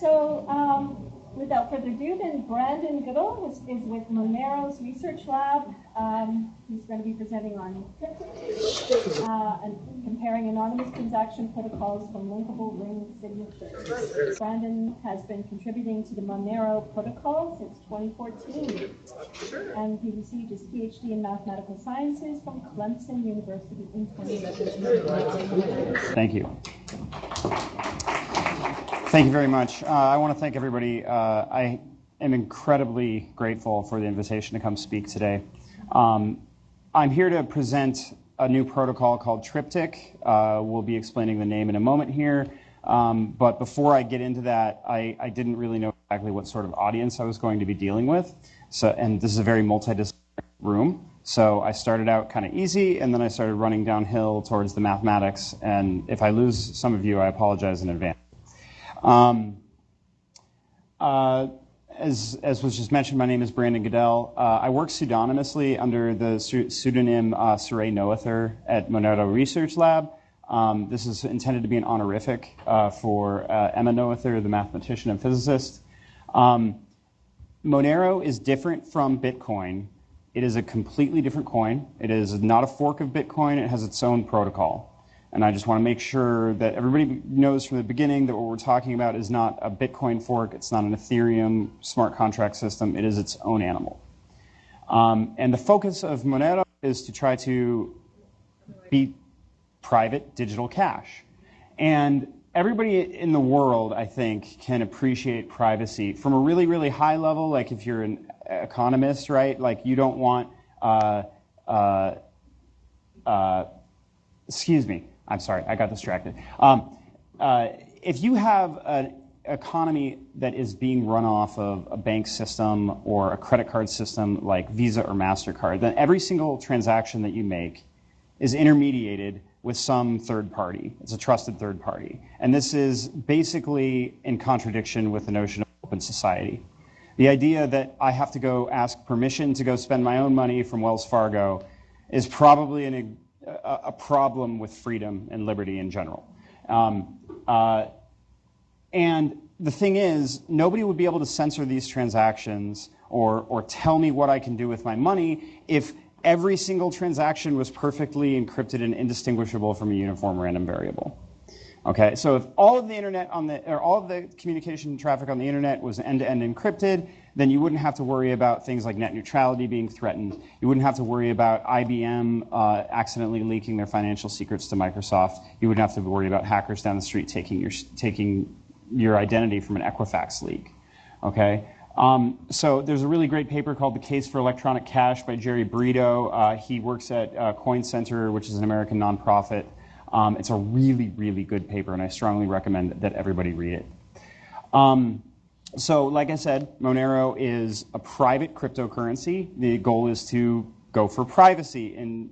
So, um, without further ado, then Brandon Goodell is, is with Monero's Research Lab. Um, he's going to be presenting on uh, and comparing anonymous transaction protocols from linkable ring signatures. Brandon has been contributing to the Monero protocol since 2014, and he received his PhD in mathematical sciences from Clemson University in 2017. Thank you. Thank you very much. Uh, I want to thank everybody. Uh, I am incredibly grateful for the invitation to come speak today. Um, I'm here to present a new protocol called Triptych. Uh, we'll be explaining the name in a moment here. Um, but before I get into that, I, I, didn't really know exactly what sort of audience I was going to be dealing with. So, and this is a very multidisciplinary room. So I started out kind of easy, and then I started running downhill towards the mathematics. And if I lose some of you, I apologize in advance. Um, uh, as, as, was just mentioned, my name is Brandon Goodell. Uh, I work pseudonymously under the pseudonym uh, Sarang Noether at Monero Research Lab. Um, this is intended to be an honorific uh, for uh, Emmy Noether, the mathematician and physicist. Um, Monero is different from Bitcoin. It is a completely different coin. It is not a fork of Bitcoin. It has its own protocol. And I just want to make sure that everybody knows from the beginning that what we're talking about is not a Bitcoin fork, it's not an Ethereum smart contract system, it is its own animal. Um, and the focus of Monero is to try to be private digital cash. And everybody in the world, I think, can appreciate privacy from a really, really high level. Like if you're an economist, right? Like you don't want, uh, uh, uh, excuse me, I'm sorry, I got distracted. Um, uh, if you have an economy that is being run off of a bank system or a credit card system like Visa or MasterCard, then every single transaction that you make is intermediated with some third party. It's a trusted third party. And this is basically in contradiction with the notion of open society. The idea that I have to go ask permission to go spend my own money from Wells Fargo is probably an a, problem with freedom and liberty in general. Um, uh, and the thing is, nobody would be able to censor these transactions or, or tell me what I can do with my money if every single transaction was perfectly encrypted and indistinguishable from a uniform random variable. Okay, so if all of the internet on the, or all of the communication traffic on the internet was end-to-end encrypted, then you wouldn't have to worry about things like net neutrality being threatened. You wouldn't have to worry about IBM uh, accidentally leaking their financial secrets to Microsoft. You wouldn't have to worry about hackers down the street taking your, taking your identity from an Equifax leak. Okay? Um, so there's a really great paper called The Case for Electronic Cash by Jerry Brito. Uh, he works at uh, Coin Center, which is an American nonprofit. Um, it's a really, really good paper, and I strongly recommend that everybody read it. Um, so, like I said, Monero is a private cryptocurrency. The goal is to go for privacy in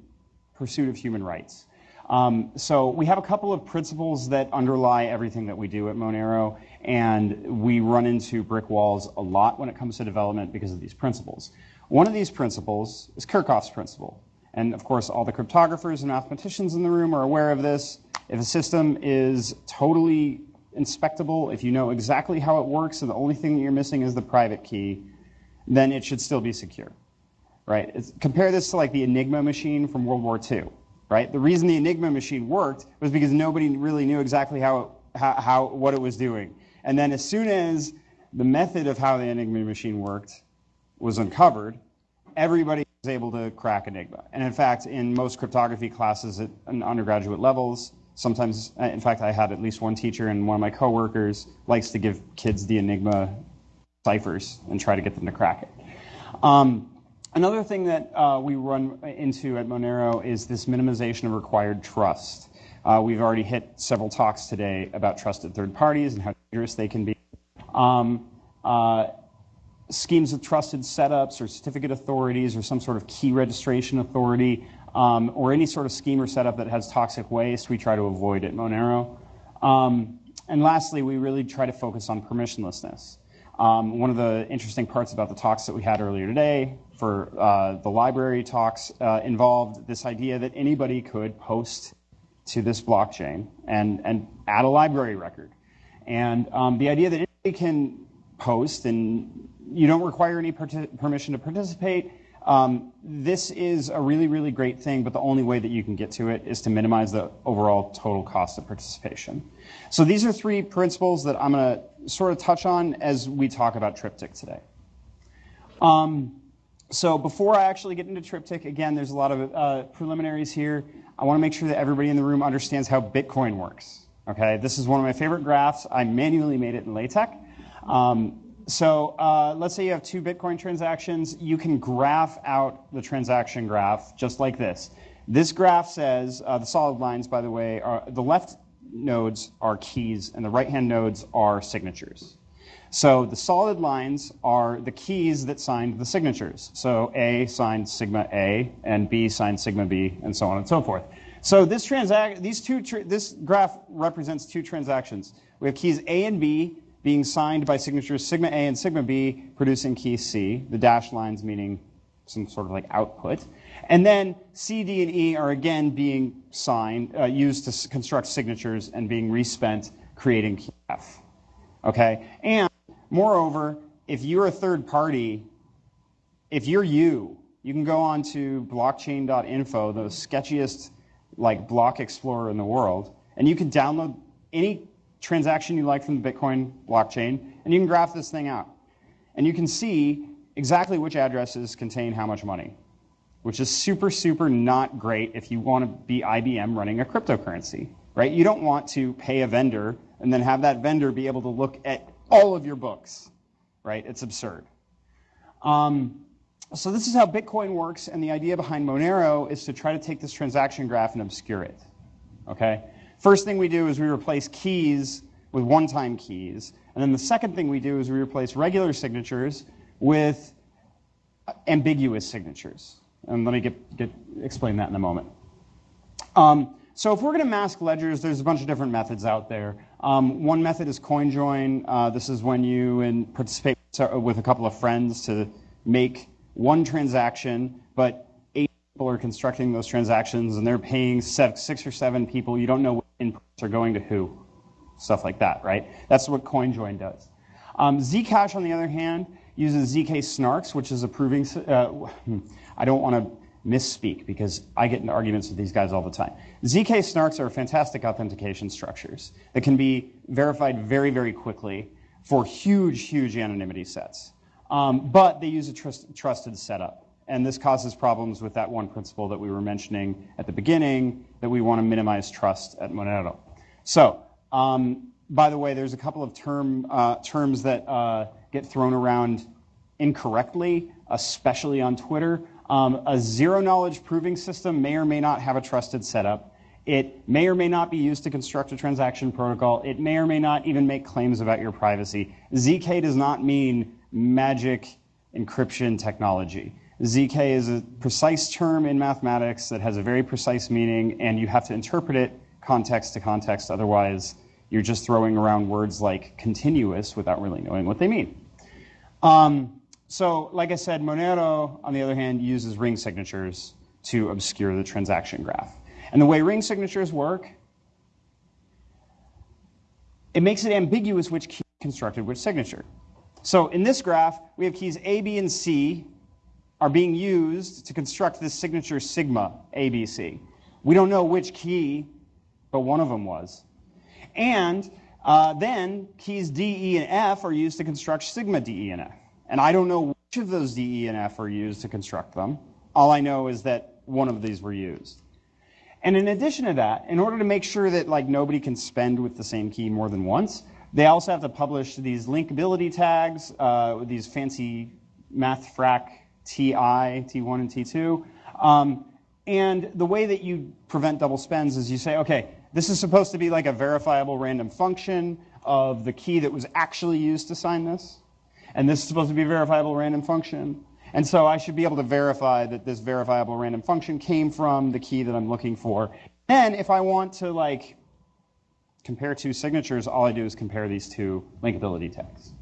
pursuit of human rights. Um, so we have a couple of principles that underlie everything that we do at Monero, and we run into brick walls a lot when it comes to development because of these principles. One of these principles is Kirchhoff's principle. And of course, all the cryptographers and mathematicians in the room are aware of this. If a system is totally inspectable, if you know exactly how it works and the only thing that you're missing is the private key, then it should still be secure. Right? It's, compare this to like the Enigma machine from World War II. Right? The reason the Enigma machine worked was because nobody really knew exactly how, how, how what it was doing. And then as soon as the method of how the Enigma machine worked was uncovered, everybody was able to crack Enigma. And in fact, in most cryptography classes at undergraduate levels, sometimes, in fact, I had at least one teacher and one of my coworkers likes to give kids the Enigma ciphers and try to get them to crack it. Um, another thing that uh, we run into at Monero is this minimization of required trust. Uh, we've already hit several talks today about trusted third parties and how dangerous they can be. Um, uh, schemes of trusted setups or certificate authorities or some sort of key registration authority um, or any sort of scheme or setup that has toxic waste, we try to avoid at Monero. Um, and lastly, we really try to focus on permissionlessness. Um, one of the interesting parts about the talks that we had earlier today for uh, the library talks uh, involved this idea that anybody could post to this blockchain and, and add a library record. And um, the idea that anybody can post and you don't require any permission to participate, um, this is a really, really great thing, but the only way that you can get to it is to minimize the overall total cost of participation. So these are three principles that I'm going to sort of touch on as we talk about Triptych today. Um, so before I actually get into Triptych, again, there's a lot of uh, preliminaries here. I want to make sure that everybody in the room understands how Bitcoin works. Okay, this is one of my favorite graphs. I manually made it in LaTeX. Um, so uh, let's say you have two Bitcoin transactions. You can graph out the transaction graph just like this. This graph says, uh, the solid lines, by the way, are the left nodes are keys and the right-hand nodes are signatures. So the solid lines are the keys that signed the signatures. So A signed sigma A and B signed sigma B and so on and so forth. So this these two this graph represents two transactions. We have keys A and B being signed by signatures sigma A and sigma B, producing key C, the dashed lines meaning some sort of like output. And then C, D, and E are again being signed, uh, used to construct signatures and being respent, creating key F. Okay? And moreover, if you're a third party, if you're you, you can go on to blockchain.info, the sketchiest like block explorer in the world, and you can download any transaction you like from the Bitcoin blockchain, and you can graph this thing out. And you can see exactly which addresses contain how much money, which is super, super not great if you want to be IBM running a cryptocurrency, right? You don't want to pay a vendor and then have that vendor be able to look at all of your books, right? It's absurd. Um, so this is how Bitcoin works, and the idea behind Monero is to try to take this transaction graph and obscure it, okay? First thing we do is we replace keys with one-time keys. And then the second thing we do is we replace regular signatures with ambiguous signatures. And let me get, get explain that in a moment. Um, so if we're going to mask ledgers, there's a bunch of different methods out there. Um, one method is CoinJoin. Uh, this is when you participate with a couple of friends to make one transaction, but people are constructing those transactions and they're paying six or seven people. You don't know what inputs are going to who, stuff like that, right? That's what CoinJoin does. Um, Zcash, on the other hand, uses zk-SNARKs, which is a proving. Uh, I don't want to misspeak because I get into arguments with these guys all the time. zk-SNARKs are fantastic authentication structures that can be verified very, very quickly for huge, huge anonymity sets. Um, but they use a trust, trusted setup. And this causes problems with that one principle that we were mentioning at the beginning, that we want to minimize trust at Monero. So, um, by the way, there's a couple of term, uh, terms that uh, get thrown around incorrectly, especially on Twitter. Um, a zero knowledge proving system may or may not have a trusted setup. It may or may not be used to construct a transaction protocol. It may or may not even make claims about your privacy. ZK does not mean magic encryption technology. ZK is a precise term in mathematics that has a very precise meaning, and you have to interpret it context to context. Otherwise, you're just throwing around words like continuous without really knowing what they mean. Um, so, like I said, Monero, on the other hand, uses ring signatures to obscure the transaction graph. And the way ring signatures work, it makes it ambiguous which key constructed which signature. So in this graph, we have keys A, B, and C are being used to construct this signature sigma ABC. We don't know which key, but one of them was. And uh, then keys D, E, and F are used to construct sigma D, E, and F. And I don't know which of those D, E, and F are used to construct them. All I know is that one of these were used. And in addition to that, in order to make sure that like nobody can spend with the same key more than once, they also have to publish these linkability tags, uh, these fancy mathfrak TI, T1 and T2. Um, and the way that you prevent double spends is you say, okay, this is supposed to be like a verifiable random function of the key that was actually used to sign this. And this is supposed to be a verifiable random function. And so I should be able to verify that this verifiable random function came from the key that I'm looking for. Then if I want to like compare two signatures, all I do is compare these two linkability tags.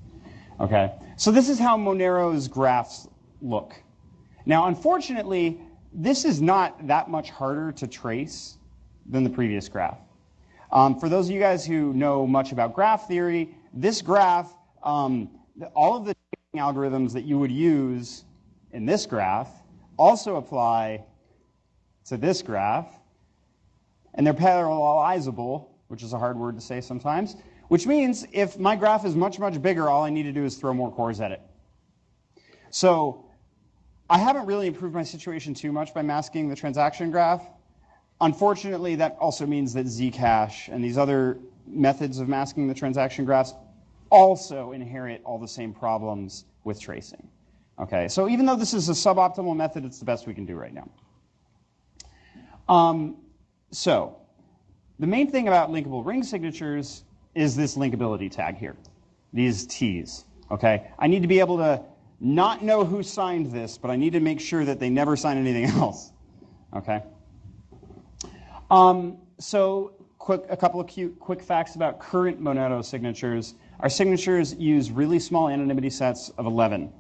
Okay? So this is how Monero's graphs look. Now, unfortunately, this is not that much harder to trace than the previous graph. Um, for those of you guys who know much about graph theory, this graph, um, all of the algorithms that you would use in this graph also apply to this graph, and they're parallelizable, which is a hard word to say sometimes, which means if my graph is much, much bigger, all I need to do is throw more cores at it. So I haven't really improved my situation too much by masking the transaction graph. Unfortunately, that also means that Zcash and these other methods of masking the transaction graphs also inherit all the same problems with tracing. Okay, so even though this is a suboptimal method, it's the best we can do right now. Um, so, the main thing about linkable ring signatures is this linkability tag here, these T's. Okay, I need to be able to not know who signed this, but I need to make sure that they never sign anything else. Okay. Um, so, quick, a couple of cute, quick facts about current Monero signatures. Our signatures use really small anonymity sets of 11.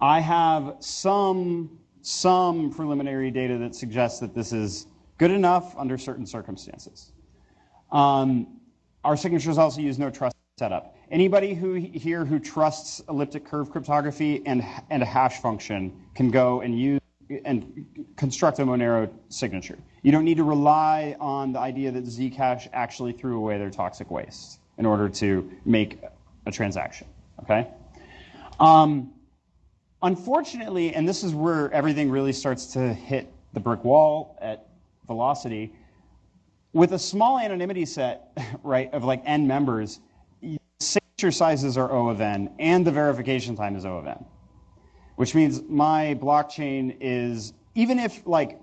I have some some preliminary data that suggests that this is good enough under certain circumstances. Um, our signatures also use no trust setup. Anybody who here who trusts elliptic curve cryptography and, and a hash function can go and use and construct a Monero signature. You don't need to rely on the idea that Zcash actually threw away their toxic waste in order to make a transaction. Okay. Um, unfortunately, and this is where everything really starts to hit the brick wall at velocity, with a small anonymity set, right, of like n members, signature sizes are O of n, and the verification time is O of n, which means my blockchain is even if like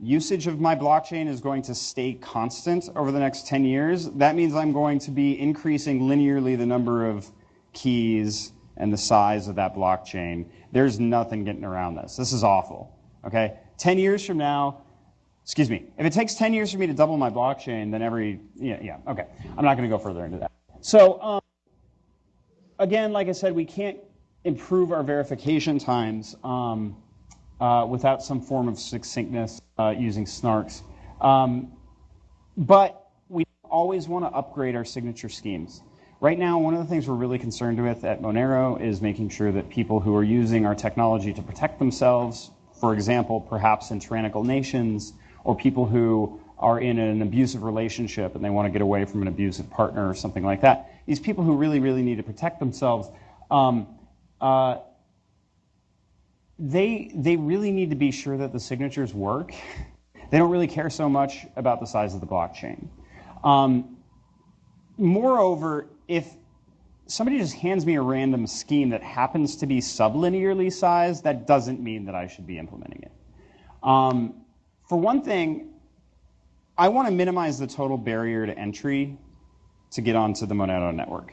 usage of my blockchain is going to stay constant over the next 10 years, that means I'm going to be increasing linearly the number of keys and the size of that blockchain. There's nothing getting around this. This is awful. Okay? 10 years from now, excuse me, if it takes 10 years for me to double my blockchain, then every, yeah, yeah, okay. I'm not going to go further into that. So, um, again, like I said, we can't improve our verification times um, uh, without some form of succinctness uh, using snarks. Um, but we always want to upgrade our signature schemes. Right now, one of the things we're really concerned with at Monero is making sure that people who are using our technology to protect themselves, for example, perhaps in tyrannical nations, or people who are in an abusive relationship and they want to get away from an abusive partner or something like that, these people who really, really need to protect themselves, um, uh, they, they really need to be sure that the signatures work. they don't really care so much about the size of the blockchain. Um, moreover, if somebody just hands me a random scheme that happens to be sublinearly sized, that doesn't mean that I should be implementing it. Um, for one thing, I want to minimize the total barrier to entry to get onto the Monero network.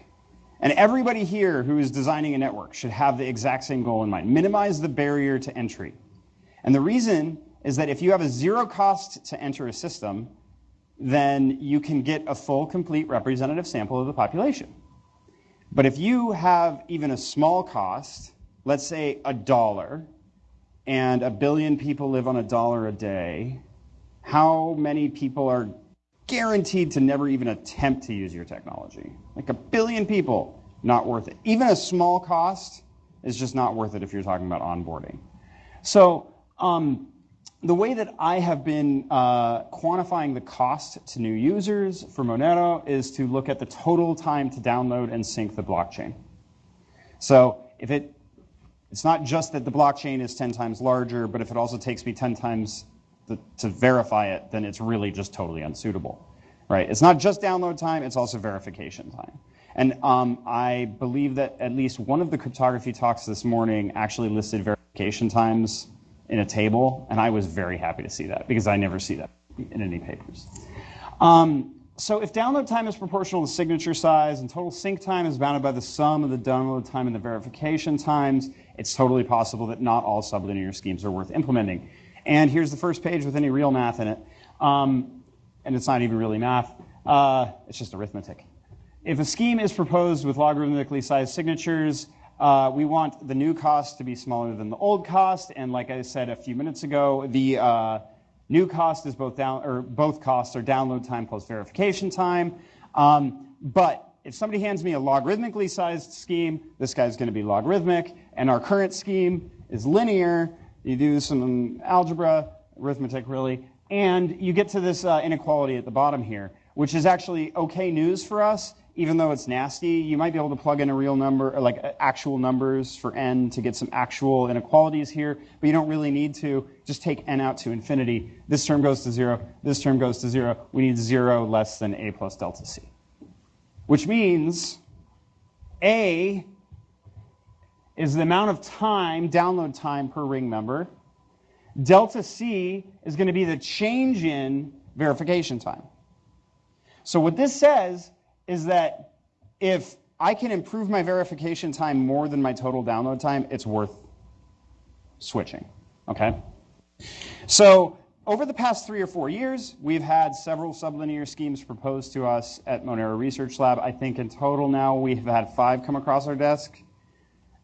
And everybody here who is designing a network should have the exact same goal in mind minimize the barrier to entry. And the reason is that if you have a zero cost to enter a system, then you can get a full, complete representative sample of the population. But if you have even a small cost, let's say a dollar, and a billion people live on a dollar a day, how many people are guaranteed to never even attempt to use your technology? Like a billion people, not worth it. Even a small cost is just not worth it if you're talking about onboarding. So, um, the way that I have been uh, quantifying the cost to new users for Monero is to look at the total time to download and sync the blockchain. So if it, it's not just that the blockchain is 10 times larger, but if it also takes me 10 times to verify it, then it's really just totally unsuitable, right? It's not just download time, it's also verification time. And um, I believe that at least one of the cryptography talks this morning actually listed verification times in a table, and I was very happy to see that because I never see that in any papers. Um, so if download time is proportional to signature size and total sync time is bounded by the sum of the download time and the verification times, it's totally possible that not all sublinear schemes are worth implementing. And here's the first page with any real math in it. Um, and it's not even really math, uh, it's just arithmetic. If a scheme is proposed with logarithmically sized signatures, uh, we want the new cost to be smaller than the old cost, and like I said a few minutes ago, the uh, New cost is both down, or both costs are download time plus verification time. Um, but if somebody hands me a logarithmically sized scheme, this guy's going to be logarithmic, and our current scheme is linear. You do some algebra, arithmetic really, and you get to this uh, inequality at the bottom here, which is actually okay news for us, even though it's nasty. You might be able to plug in a real number, like actual numbers for n to get some actual inequalities here, but you don't really need to. Just take n out to infinity. This term goes to zero, this term goes to zero. We need zero less than a plus delta c which means A is the amount of time, download time per ring member. Delta C is going to be the change in verification time. So what this says is that if I can improve my verification time more than my total download time, it's worth switching. Okay? So over the past three or four years, we've had several sublinear schemes proposed to us at Monero Research Lab. I think in total now we've had five come across our desk,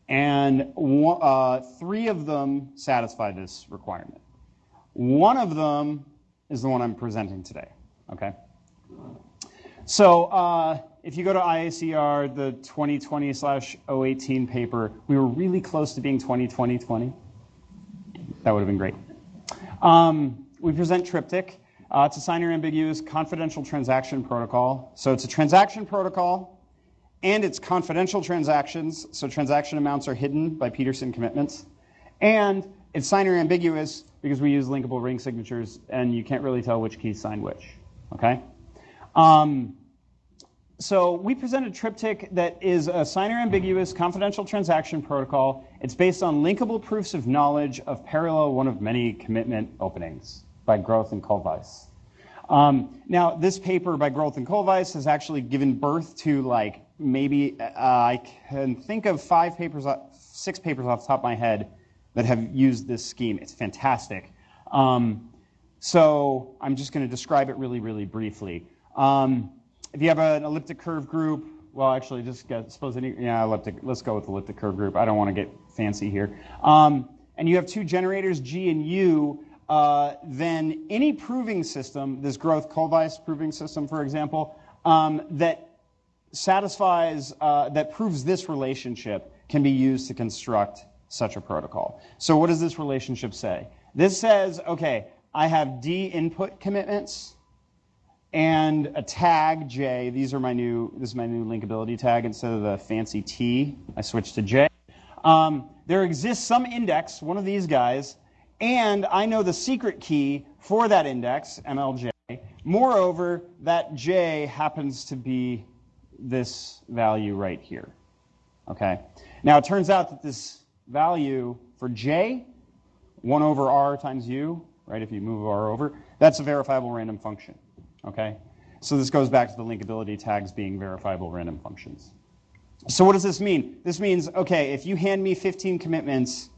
and uh, three of them satisfy this requirement. One of them is the one I'm presenting today. Okay. So uh, if you go to IACR, the 2020/018 paper, we were really close to being 2020-20. That would have been great. Um, we present Triptych. Uh, it's a signer ambiguous confidential transaction protocol. So it's a transaction protocol and it's confidential transactions. So transaction amounts are hidden by Pedersen commitments. And it's signer ambiguous because we use linkable ring signatures and you can't really tell which keys sign which. Okay? Um, so we presented Triptych that is a signer ambiguous confidential transaction protocol. It's based on linkable proofs of knowledge of parallel one of many commitment openings by Groth and Kohlweiss. Um, now, this paper by Groth and Kohlweiss has actually given birth to like maybe uh, I can think of five papers, six papers off the top of my head that have used this scheme. It's fantastic. Um, so I'm just going to describe it really, really briefly. Um, if you have an elliptic curve group, well, actually, just get, suppose any, yeah, elliptic. Let's go with elliptic curve group. I don't want to get fancy here. Um, and you have two generators, G and U uh, then any proving system, this Groth Kohlweiss proving system, for example, um, that satisfies, uh, that proves this relationship can be used to construct such a protocol. So what does this relationship say? This says, okay, I have D input commitments and a tag J. These are my new, this is my new linkability tag instead of the fancy T. I switched to J. Um, there exists some index, one of these guys, and I know the secret key for that index, MLJ. Moreover, that J happens to be this value right here. Okay? Now, it turns out that this value for J, 1 over R times U, right, if you move R over, that's a verifiable random function. Okay? So this goes back to the linkability tags being verifiable random functions. So what does this mean? This means, okay, if you hand me 15 commitments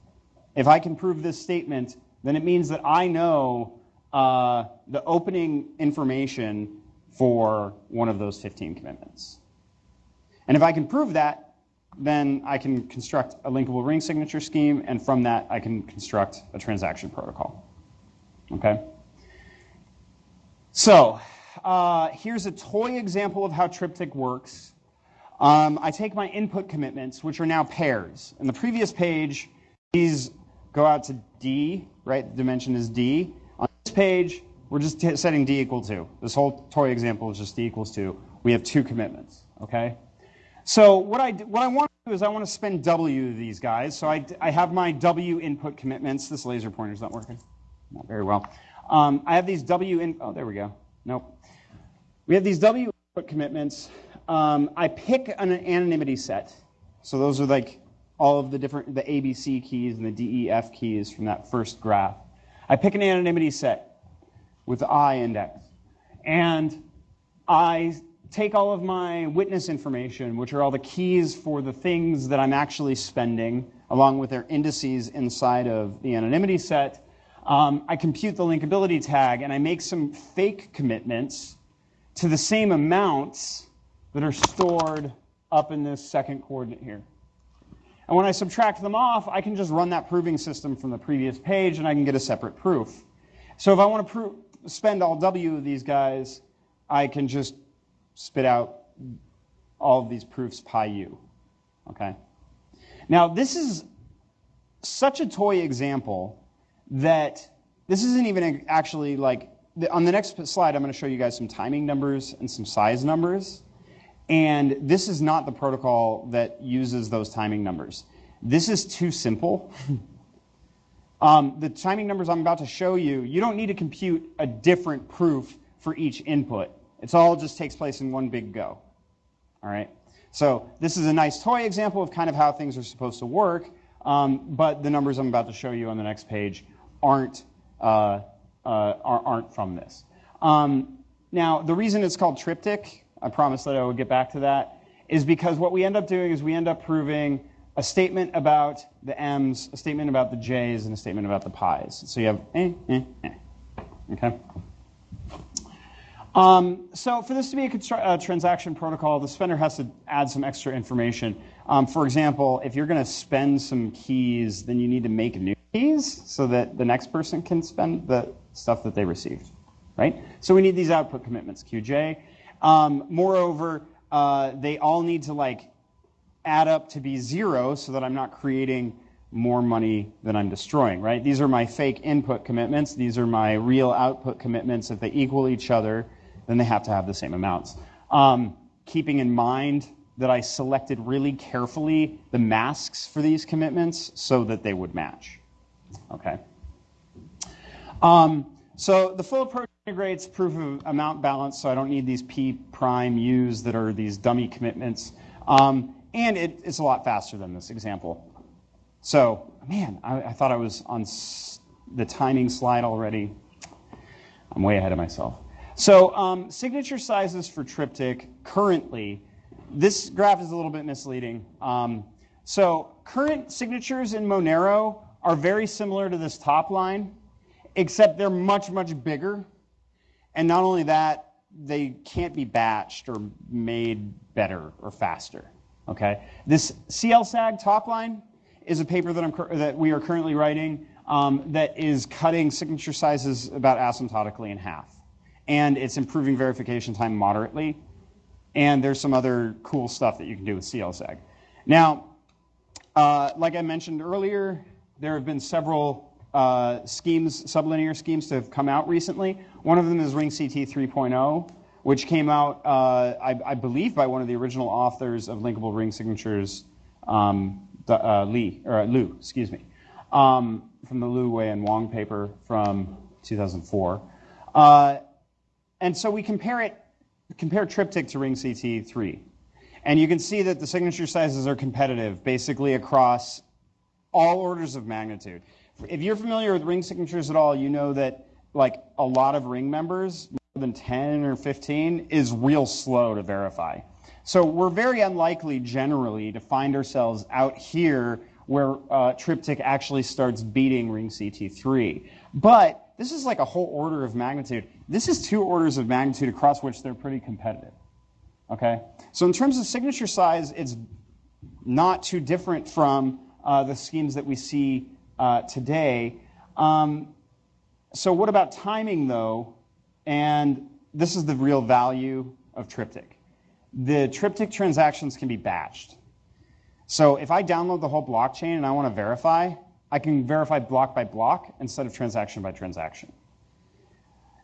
if I can prove this statement, then it means that I know uh, the opening information for one of those 15 commitments. And if I can prove that, then I can construct a linkable ring signature scheme, and from that, I can construct a transaction protocol. Okay? So, uh, here's a toy example of how Triptych works. Um, I take my input commitments, which are now pairs. In the previous page, these go out to D, right? The dimension is D. On this page, we're just setting D equal to. This whole toy example is just D equals to. We have two commitments, okay? So what I, what I want to do is I want to spend W these guys. So I, I have my W input commitments. This laser pointer's not working. Not very well. Um, I have these W in, oh, there we go. Nope. We have these W input commitments. Um, I pick an anonymity set. So those are like all of the different, the ABC keys and the DEF keys from that first graph. I pick an anonymity set with the I index. And I take all of my witness information, which are all the keys for the things that I'm actually spending, along with their indices inside of the anonymity set. Um, I compute the linkability tag and I make some fake commitments to the same amounts that are stored up in this second coordinate here. And when I subtract them off, I can just run that proving system from the previous page and I can get a separate proof. So if I want to spend all W of these guys, I can just spit out all of these proofs pi u. Okay? Now, this is such a toy example that this isn't even actually like, on the next slide, I'm going to show you guys some timing numbers and some size numbers. And this is not the protocol that uses those timing numbers. This is too simple. um, the timing numbers I'm about to show you, you don't need to compute a different proof for each input. It's all just takes place in one big go. All right? So this is a nice toy example of kind of how things are supposed to work, um, but the numbers I'm about to show you on the next page aren't, uh, uh, aren't from this. Um, now, the reason it's called triptych, I promised that I would get back to that, is because what we end up doing is we end up proving a statement about the m's, a statement about the j's, and a statement about the pi's. So you have eh, eh, eh. Okay? Um, so for this to be a, a, transaction protocol, the spender has to add some extra information. Um, for example, if you're going to spend some keys, then you need to make new keys so that the next person can spend the stuff that they received, right? So we need these output commitments, QJ. Um, moreover, uh, they all need to like add up to be zero so that I'm not creating more money than I'm destroying, right? These are my fake input commitments. These are my real output commitments. If they equal each other, then they have to have the same amounts. Um, keeping in mind that I selected really carefully the masks for these commitments so that they would match. Okay. Um, so the full approach integrates proof of amount balance, so I don't need these P prime U's that are these dummy commitments. Um, and it, it's a lot faster than this example. So, man, I, I thought I was on the timing slide already. I'm way ahead of myself. So um, signature sizes for triptych currently, this graph is a little bit misleading. Um, so current signatures in Monero are very similar to this top line, except they're much, much bigger. And not only that, they can't be batched or made better or faster. Okay, this CLSAG top line is a paper that, I'm, that we are currently writing um, that is cutting signature sizes about asymptotically in half and it's improving verification time moderately. And there's some other cool stuff that you can do with CLSAG. Now, uh, like I mentioned earlier, there have been several uh, schemes, sublinear schemes to have come out recently. One of them is RingCT 3.0, which came out, uh, I, I, believe, by one of the original authors of linkable ring signatures, um, the, uh, Lee, or uh, Liu, excuse me, um, from the Liu Wei and Wong paper from 2004. And so we compare it, compare Triptych to Ring CT3. And you can see that the signature sizes are competitive basically across all orders of magnitude. If you're familiar with ring signatures at all, you know that like a lot of ring members, more than 10 or 15, is real slow to verify. So we're very unlikely generally to find ourselves out here where uh, Triptych actually starts beating ring CT3. But this is like a whole order of magnitude. This is two orders of magnitude across which they're pretty competitive. Okay? So in terms of signature size, it's not too different from uh, the schemes that we see uh, today. Um, so what about timing, though? And this is the real value of Triptych. The Triptych transactions can be batched. So if I download the whole blockchain and I want to verify, I can verify block by block instead of transaction by transaction.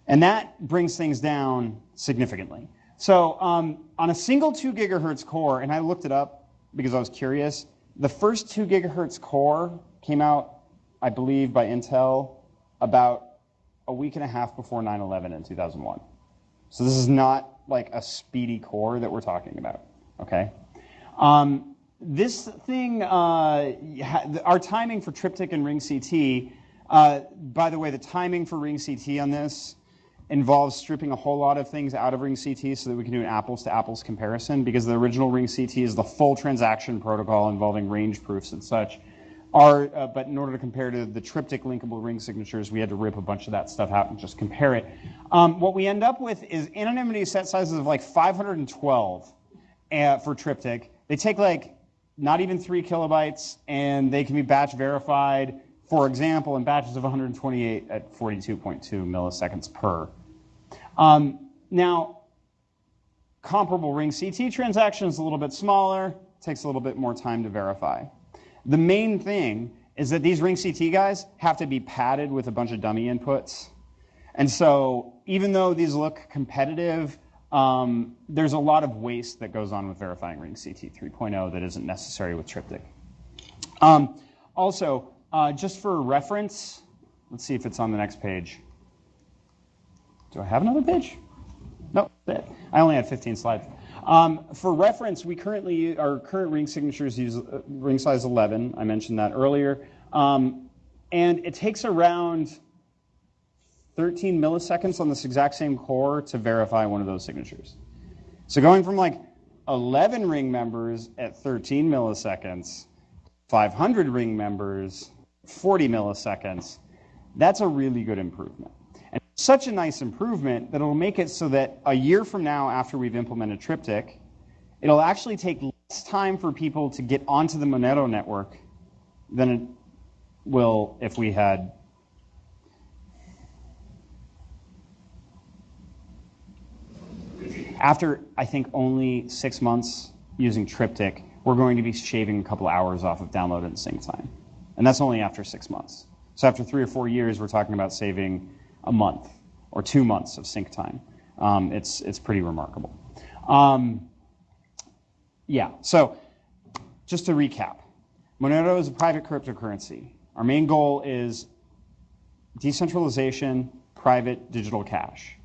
And that brings things down significantly. So um, on a single 2 gigahertz core, and I looked it up because I was curious, the first 2 gigahertz core came out, I believe, by Intel about a week and a half before 9 11 in 2001. So this is not like a speedy core that we're talking about, okay? Um, this thing, uh, our timing for Triptych and Ring CT, uh, by the way, the timing for Ring CT on this involves stripping a whole lot of things out of Ring CT so that we can do an apples to apples comparison because the original Ring CT is the full transaction protocol involving range proofs and such. Our, uh, but in order to compare to the Triptych linkable ring signatures, we had to rip a bunch of that stuff out and just compare it. Um, what we end up with is anonymity set sizes of like 512 uh, for Triptych. They take like not even three kilobytes, and they can be batch verified for example, in batches of 128 at 42.2 milliseconds per. Um, now, comparable ring CT transaction is a little bit smaller, takes a little bit more time to verify. The main thing is that these ring CT guys have to be padded with a bunch of dummy inputs. And so even though these look competitive, um, there's a lot of waste that goes on with verifying ring CT 3.0 that isn't necessary with Triptych. Um, also, uh, just for reference, let's see if it's on the next page. Do I have another page? No, I only had 15 slides. Um, for reference, we currently, our current ring signatures use uh, ring size 11. I mentioned that earlier. Um, and it takes around 13 milliseconds on this exact same core to verify one of those signatures. So going from like 11 ring members at 13 milliseconds, 500 ring members, 40 milliseconds, that's a really good improvement And such a nice improvement that it'll make it so that a year from now, after we've implemented Triptych, it'll actually take less time for people to get onto the Monero network than it will if we had after I think only six months using Triptych, we're going to be shaving a couple hours off of download and sync time. And that's only after six months. So after three or four years, we're talking about saving a month or two months of sync time. Um, it's, it's pretty remarkable. Um, yeah, so just to recap Monero is a private cryptocurrency. Our main goal is decentralization, private digital cash.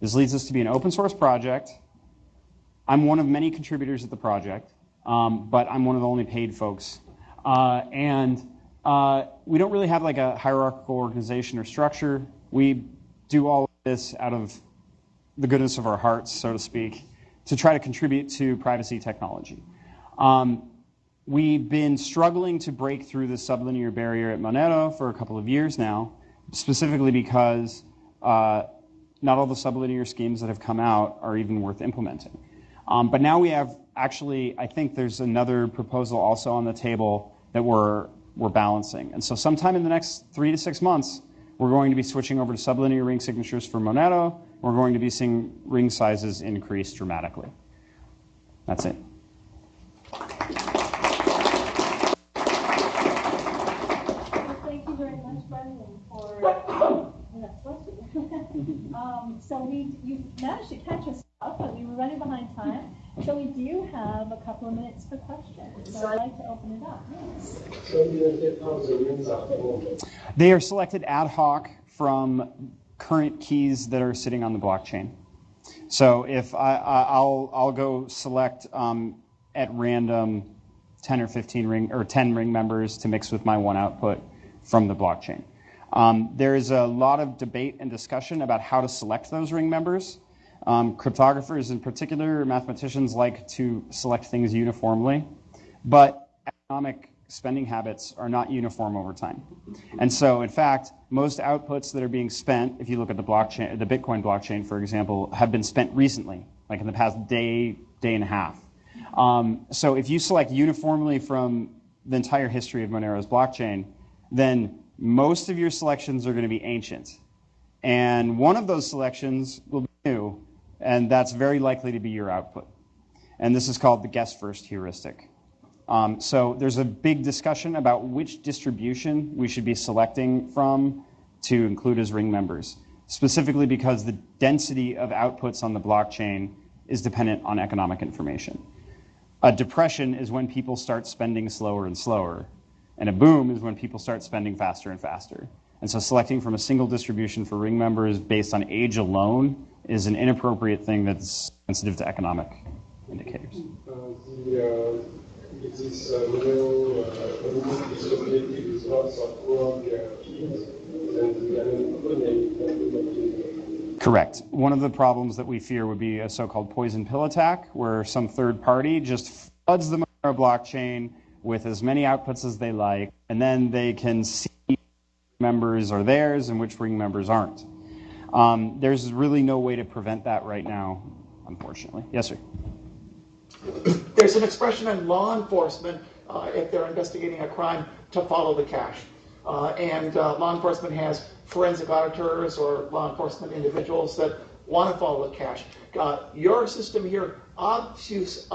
This leads us to be an open source project. I'm one of many contributors at the project, um, but I'm one of the only paid folks. Uh, and uh, we don't really have like a hierarchical organization or structure. We do all of this out of the goodness of our hearts, so to speak, to try to contribute to privacy technology. Um, we've been struggling to break through the sublinear barrier at Monero for a couple of years now, specifically because uh, not all the sublinear schemes that have come out are even worth implementing. Um, but now we have actually, I think there's another proposal also on the table that we're, we're balancing. And so sometime in the next three to six months, we're going to be switching over to sublinear ring signatures for Monero. We're going to be seeing ring sizes increase dramatically. That's it. thank you very much, Brendan, for um, so we you managed to catch us but we were running behind time. So we do have a couple of minutes for questions. So I'd like to open it up. They are selected ad hoc from current keys that are sitting on the blockchain. So if I, will I'll go select um, at random 10 or 15 ring or 10 ring members to mix with my one output from the blockchain. Um, there is a lot of debate and discussion about how to select those ring members. Um, cryptographers, in particular, mathematicians like to select things uniformly, but economic spending habits are not uniform over time. And so, in fact, most outputs that are being spent, if you look at the blockchain, the Bitcoin blockchain, for example, have been spent recently, like in the past day, day and a half. Um, so, if you select uniformly from the entire history of Monero's blockchain, then most of your selections are going to be ancient. And one of those selections will be new, and that's very likely to be your output. And this is called the guess first heuristic. Um, so there's a big discussion about which distribution we should be selecting from to include as ring members, specifically because the density of outputs on the blockchain is dependent on economic information. A depression is when people start spending slower and slower, and a boom is when people start spending faster and faster. And so selecting from a single distribution for ring members based on age alone is an inappropriate thing that's sensitive to economic indicators. Uh, the, uh, this, uh, keys, Correct. One of the problems that we fear would be a so-called poison pill attack, where some third party just floods the Monero blockchain with as many outputs as they like, and then they can see members are theirs and which ring members aren't. Um, there's really no way to prevent that right now, unfortunately. Yes, sir. There's an expression in law enforcement, uh, if they're investigating a crime, to follow the cash. uh, and uh, law enforcement has forensic auditors or law enforcement individuals that want to follow the cash. Uh, your system here obfuscates,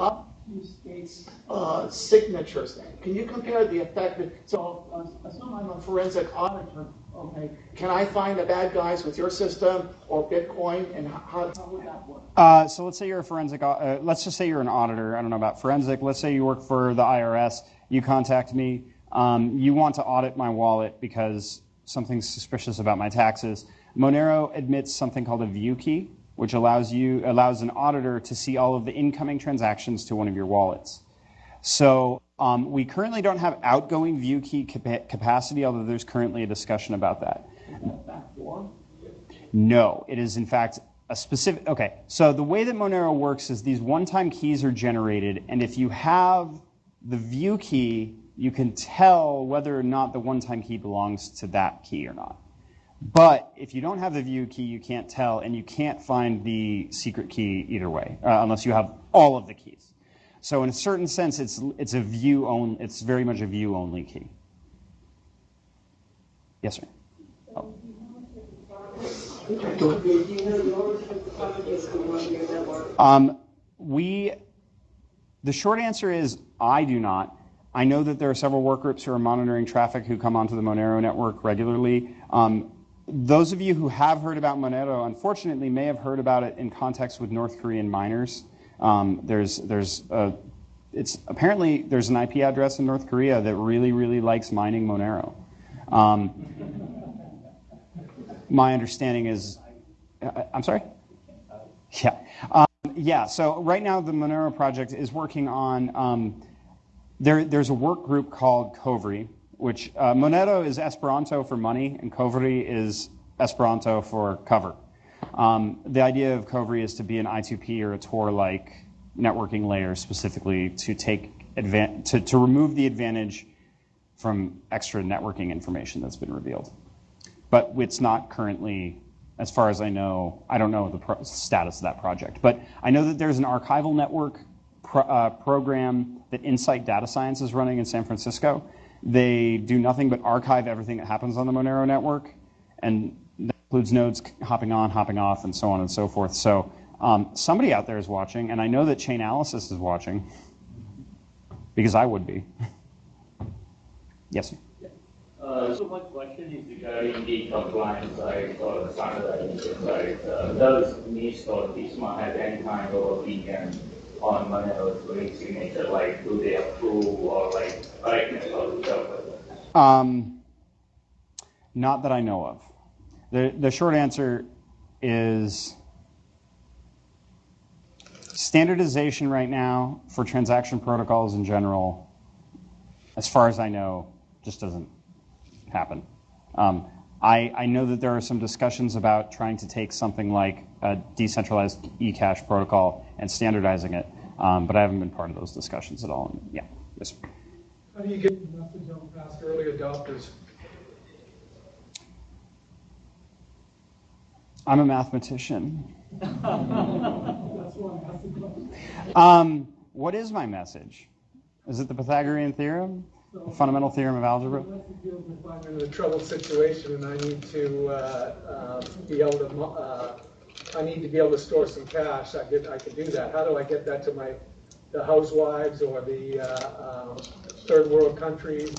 obfuscates uh, signatures. Can you compare the effect? That, so, uh, assume I'm a forensic auditor. Okay, can I find the bad guys with your system or Bitcoin, and how, how would that work? Uh, so let's say you're a forensic. Uh, let's just say you're an auditor. I don't know about forensic. Let's say you work for the IRS. You contact me. Um, you want to audit my wallet because something's suspicious about my taxes. Monero admits something called a view key, which allows you allows an auditor to see all of the incoming transactions to one of your wallets. So um, we currently don't have outgoing view key capa- capacity, although there's currently a discussion about that. No, it is in fact a specific. Okay, so the way that Monero works is these one-time keys are generated, and if you have the view key, you can tell whether or not the one-time key belongs to that key or not. But if you don't have the view key, you can't tell, and you can't find the secret key either way, uh, unless you have all of the keys. So in a certain sense, it's it's a view only. It's very much a view only key. Yes, sir. Oh. Um, we, the short answer is I do not. I know that there are several work groups who are monitoring traffic who come onto the Monero network regularly. Um, those of you who have heard about Monero, unfortunately, may have heard about it in context with North Korean miners. Um, there's there's a, it's apparently there's an IP address in North Korea that really really likes mining Monero. Um, my understanding is, uh, I'm sorry. Yeah, um, yeah. So right now the Monero project is working on. Um, there, there's a work group called Kovri, which uh, Monero is Esperanto for money, and Kovri is Esperanto for cover. Um, the idea of Kovri is to be an I2P or a Tor-like networking layer specifically to take advan- to, to remove the advantage from extra networking information that's been revealed. But it's not currently, as far as I know, I don't know the status of that project. But I know that there's an archival network pro- uh, program that Insight Data Science is running in San Francisco. They do nothing but archive everything that happens on the Monero network, and that includes nodes hopping on, hopping off, and so on and so forth. So um, somebody out there is watching, and I know that Chainalysis is watching, because I would be. yes, sir. Uh, so my question is regarding the compliance side or the standardization side. Uh, does NIST or DISMA have any kind of opinion on Monero's unique signature? Like, do they approve or like correctness of the Um, not that I know of. The, the short answer is standardization right now for transaction protocols in general, as far as I know, just doesn't happen. Um, I, I know that there are some discussions about trying to take something like a decentralized eCash protocol and standardizing it, um, but I haven't been part of those discussions at all. And, yeah, yes. How do you get the message out past early adopters? I'm a mathematician. That's why I'm asking questions. Um, what is my message? Is it the Pythagorean theorem? Fundamental theorem of algebra? Let's deal with if I'm in a troubled situation and I need to, uh, uh, be able to, uh, I need to be able to store some cash, I did, I can do that. How do I get that to my, the housewives or the, uh, um, third world countries?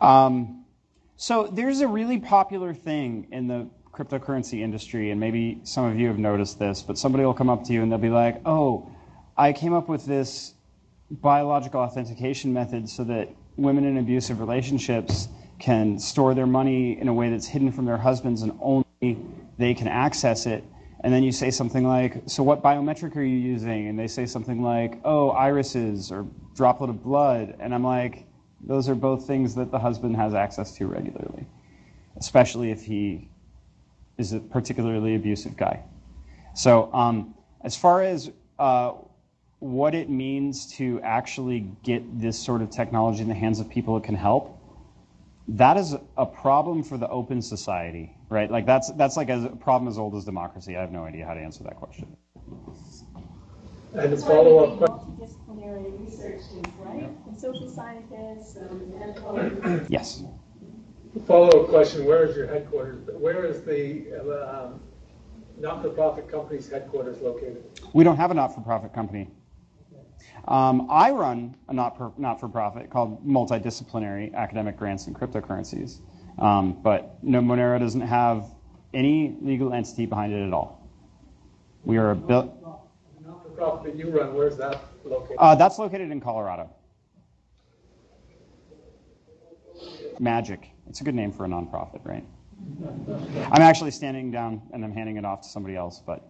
Um, so there's a really popular thing in the cryptocurrency industry, and maybe some of you have noticed this, but somebody will come up to you and they'll be like, oh, I came up with this biological authentication method so that women in abusive relationships can store their money in a way that's hidden from their husbands and only they can access it. And then you say something like, So what biometric are you using? And they say something like, Oh, irises or droplet of blood. And I'm like, Those are both things that the husband has access to regularly, especially if he is a particularly abusive guy. So, um, as far as uh, what it means to actually get this sort of technology in the hands of people it can help, that is a problem for the open society, right? Like that's that's like a problem as old as democracy. I have no idea how to answer that question. And a That's why follow-up need question. multidisciplinary research teams, right? And social scientists and medical. Yes. Follow-up question, where is your headquarters, where is the um, not-for-profit company's headquarters located? We don't have a not-for-profit company. Um, I run a not per, not-for-profit called Multidisciplinary Academic Grants and Cryptocurrencies, um, but no, Monero doesn't have any legal entity behind it at all. We are a bill. Not-for-profit that you run, where's that located? Uh, that's located in Colorado. Magic. It's a good name for a nonprofit, right? I'm actually standing down and I'm handing it off to somebody else, but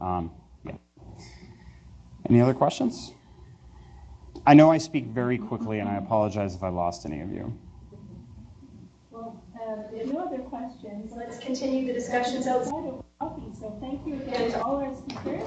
um, yeah. Any other questions? I know I speak very quickly, and I apologize if I lost any of you. Well, uh, no other questions. Let's continue the discussions outside of coffee. So thank you again to all our speakers.